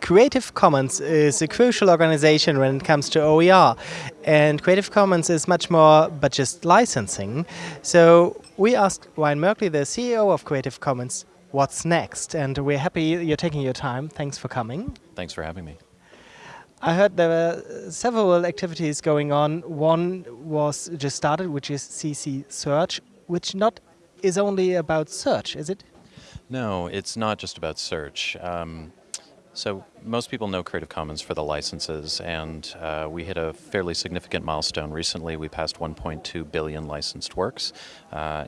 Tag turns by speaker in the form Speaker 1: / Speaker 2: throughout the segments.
Speaker 1: Creative Commons is a crucial organization when it comes to OER. And Creative Commons is much more but just licensing. So we asked Ryan Merkley, the CEO of Creative Commons, what's next. And we're happy you're taking your time. Thanks for coming.
Speaker 2: Thanks for having me.
Speaker 1: I heard there were several activities going on. One was just started, which is CC Search, which not is only about search, is it?
Speaker 2: No, it's not just about search. Um, so most people know Creative Commons for the licenses, and uh, we hit a fairly significant milestone recently. We passed 1.2 billion licensed works. Uh,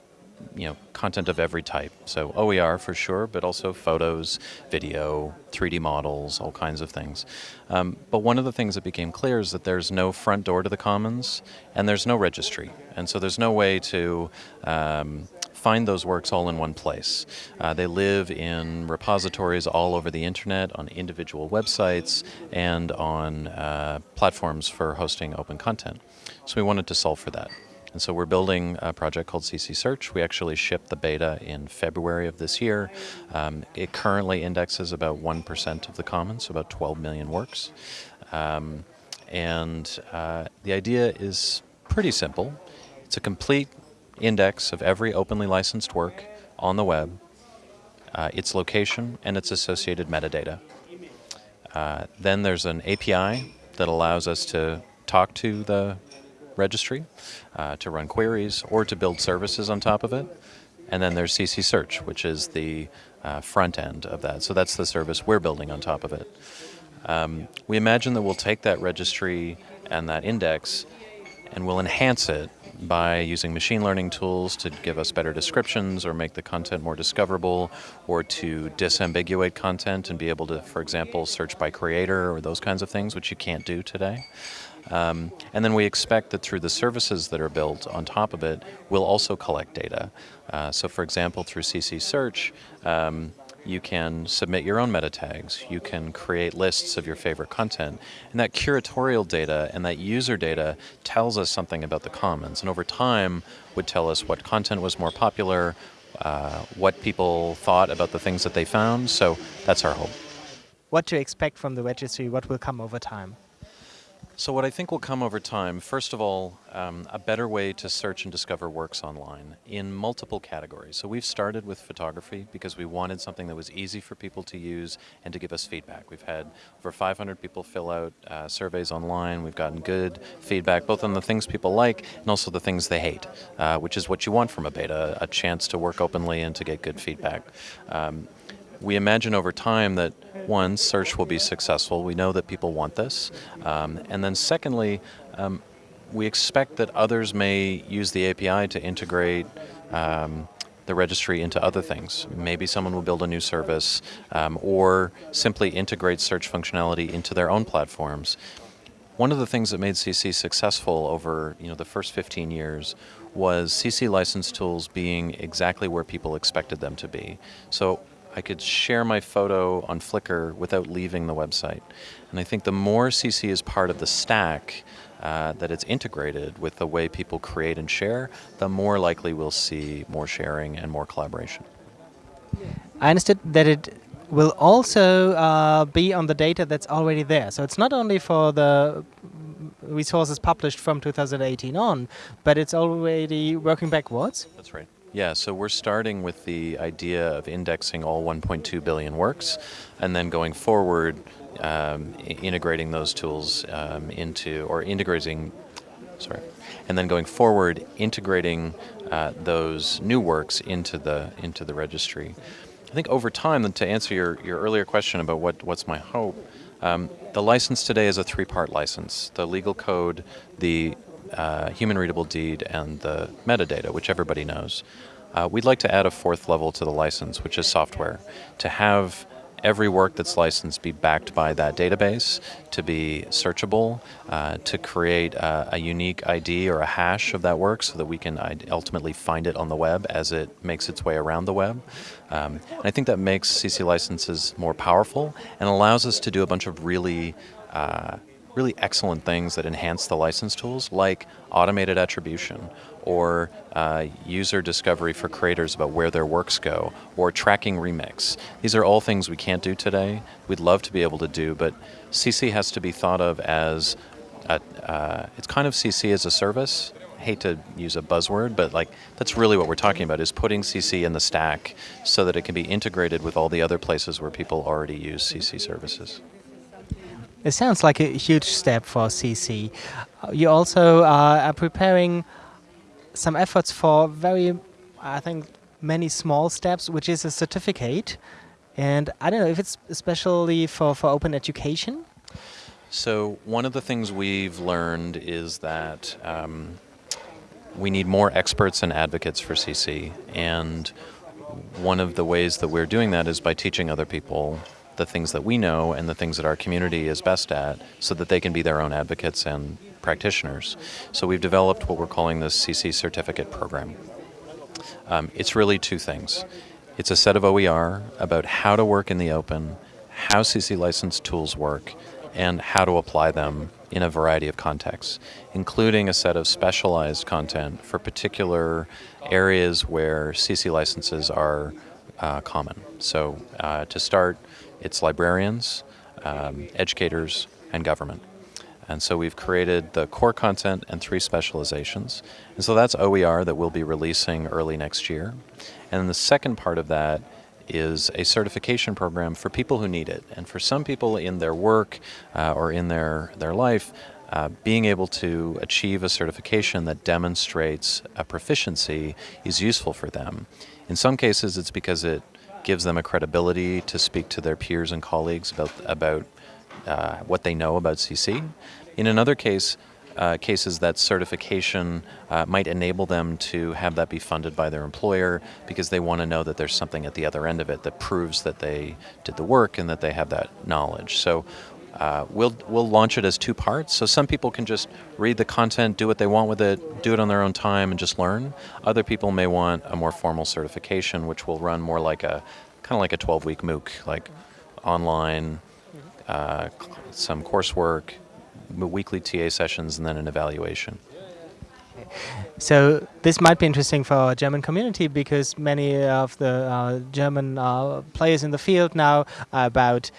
Speaker 2: you know, content of every type. So OER for sure, but also photos, video, 3D models, all kinds of things. Um, but one of the things that became clear is that there's no front door to the commons and there's no registry. And so there's no way to um, find those works all in one place. Uh, they live in repositories all over the internet, on individual websites, and on uh, platforms for hosting open content. So we wanted to solve for that. And so we're building a project called CC Search. We actually shipped the beta in February of this year. Um, it currently indexes about 1% of the commons, so about 12 million works. Um, and uh, the idea is pretty simple. It's a complete index of every openly licensed work on the web, uh, its location, and its associated metadata. Uh, then there's an API that allows us to talk to the registry, uh, to run queries, or to build services on top of it. And then there's CC Search, which is the uh, front end of that. So that's the service we're building on top of it. Um, we imagine that we'll take that registry and that index and we'll enhance it by using machine learning tools to give us better descriptions or make the content more discoverable or to disambiguate content and be able to, for example, search by creator or those kinds of things, which you can't do today. Um, and then we expect that through the services that are built on top of it, we'll also collect data. Uh, so for example, through CC Search, um, you can submit your own meta tags, you can create lists of your favorite content, and that curatorial data and that user data tells us something about the commons, and over time would tell us what content was more popular, uh, what people thought about the things that they found, so that's our hope.
Speaker 1: What to expect from the registry, what will come over time?
Speaker 2: So what I think will come over time, first of all, um, a better way to search and discover works online in multiple categories. So we've started with photography because we wanted something that was easy for people to use and to give us feedback. We've had over 500 people fill out uh, surveys online. We've gotten good feedback both on the things people like and also the things they hate, uh, which is what you want from a beta, a chance to work openly and to get good feedback. Um, we imagine over time that one, search will be successful. We know that people want this. Um, and then secondly, um, we expect that others may use the API to integrate um, the registry into other things. Maybe someone will build a new service um, or simply integrate search functionality into their own platforms. One of the things that made CC successful over you know, the first 15 years was CC license tools being exactly where people expected them to be. So I could share my photo on Flickr without leaving the website. And I think the more CC is part of the stack, uh, that it's integrated with the way people create and share, the more likely we'll see more sharing and more collaboration.
Speaker 1: I understood that it will also uh, be on the data that's already there. So it's not only for the resources published from 2018 on, but it's already working backwards?
Speaker 2: That's right. Yeah, so we're starting with the idea of indexing all 1.2 billion works, and then going forward, um, integrating those tools um, into, or integrating, sorry, and then going forward, integrating uh, those new works into the into the registry. I think over time, to answer your, your earlier question about what, what's my hope, um, the license today is a three-part license. The legal code, the uh, human readable deed and the metadata, which everybody knows. Uh, we'd like to add a fourth level to the license, which is software, to have every work that's licensed be backed by that database, to be searchable, uh, to create a, a, unique ID or a hash of that work so that we can ultimately find it on the web as it makes its way around the web. Um, and I think that makes CC licenses more powerful and allows us to do a bunch of really uh, really excellent things that enhance the license tools, like automated attribution, or uh, user discovery for creators about where their works go, or tracking remix. These are all things we can't do today. We'd love to be able to do, but CC has to be thought of as a, uh, it's kind of CC as a service. Hate to use a buzzword, but like that's really what we're talking about is putting CC in the stack so that it can be integrated with all the other places where people already use CC services.
Speaker 1: It sounds like a huge step for CC. Uh, you also uh, are preparing some efforts for very, I think, many small steps, which is a certificate. And I don't know if it's especially for, for open education.
Speaker 2: So one of the things we've learned is that um, we need more experts and advocates for CC. And one of the ways that we're doing that is by teaching other people the things that we know and the things that our community is best at so that they can be their own advocates and practitioners. So we've developed what we're calling the CC Certificate Program. Um, it's really two things. It's a set of OER about how to work in the open, how CC licensed tools work, and how to apply them in a variety of contexts, including a set of specialized content for particular areas where CC licenses are uh, common. So uh, to start, it's librarians, um, educators, and government. And so we've created the core content and three specializations. And so that's OER that we'll be releasing early next year. And then the second part of that is a certification program for people who need it. And for some people in their work uh, or in their, their life, uh, being able to achieve a certification that demonstrates a proficiency is useful for them. In some cases, it's because it gives them a credibility to speak to their peers and colleagues about, about uh, what they know about CC. In another case, uh, cases that certification uh, might enable them to have that be funded by their employer because they want to know that there's something at the other end of it that proves that they did the work and that they have that knowledge. So uh, we'll, we'll launch it as two parts. So some people can just read the content, do what they want with it, do it on their own time and just learn. Other people may want a more formal certification, which will run more like a, kind of like a 12-week MOOC, like online, uh, some coursework, weekly TA sessions, and then an evaluation.
Speaker 1: So this might be interesting for our German community because many of the uh, German uh, players in the field now are about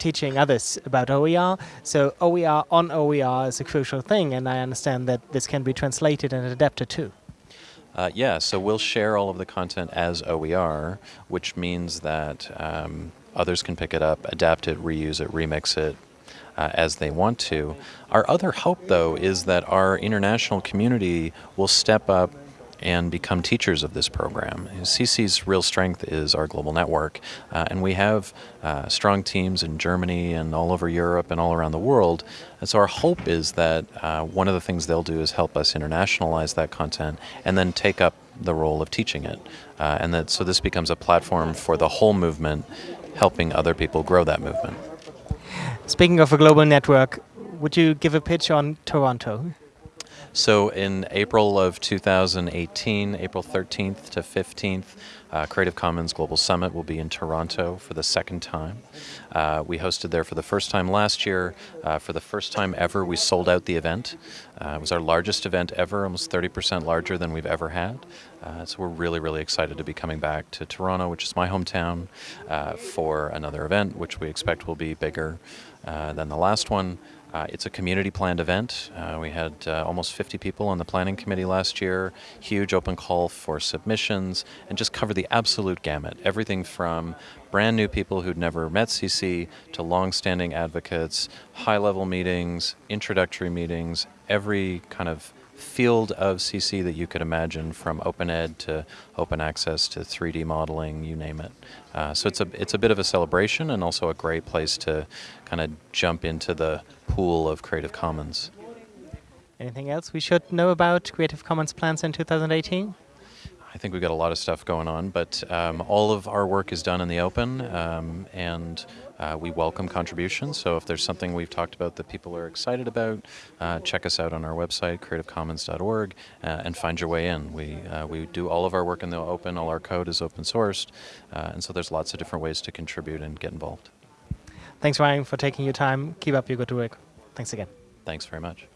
Speaker 1: teaching others about OER. So OER on OER is a crucial thing, and I understand that this can be translated and adapted too.
Speaker 2: Uh, yeah, so we'll share all of the content as OER, which means that um, others can pick it up, adapt it, reuse it, remix it, uh, as they want to. Our other hope, though, is that our international community will step up and become teachers of this program. CC's real strength is our global network, uh, and we have uh, strong teams in Germany and all over Europe and all around the world. And so our hope is that uh, one of the things they'll do is help us internationalize that content and then take up the role of teaching it. Uh, and that so this becomes a platform for the whole movement, helping other people grow that movement.
Speaker 1: Speaking of a global network, would you give a pitch on Toronto?
Speaker 2: So in April of 2018, April 13th to 15th, uh, Creative Commons Global Summit will be in Toronto for the second time. Uh, we hosted there for the first time last year. Uh, for the first time ever, we sold out the event. Uh, it was our largest event ever, almost 30% larger than we've ever had. Uh, so we're really, really excited to be coming back to Toronto, which is my hometown, uh, for another event, which we expect will be bigger than the last one. Uh, it's a community planned event. Uh, we had uh, almost 50 people on the planning committee last year, huge open call for submissions, and just cover the absolute gamut. Everything from brand new people who'd never met CC to long-standing advocates, high-level meetings, introductory meetings, every kind of field of CC that you could imagine from open ed to open access to 3D modeling, you name it. Uh, so it's a, it's a bit of a celebration and also a great place to kind of jump into the pool of Creative Commons.
Speaker 1: Anything else we should know about Creative Commons plans in 2018?
Speaker 2: I think we've got a lot of stuff going on, but um, all of our work is done in the open, um, and uh, we welcome contributions. So if there's something we've talked about that people are excited about, uh, check us out on our website, creativecommons.org, uh, and find your way in. We, uh, we do all of our work in the open, all our code is open sourced, uh, and so there's lots of different ways to contribute and get involved.
Speaker 1: Thanks, Ryan, for taking your time. Keep up your good work. Thanks again.
Speaker 2: Thanks very much.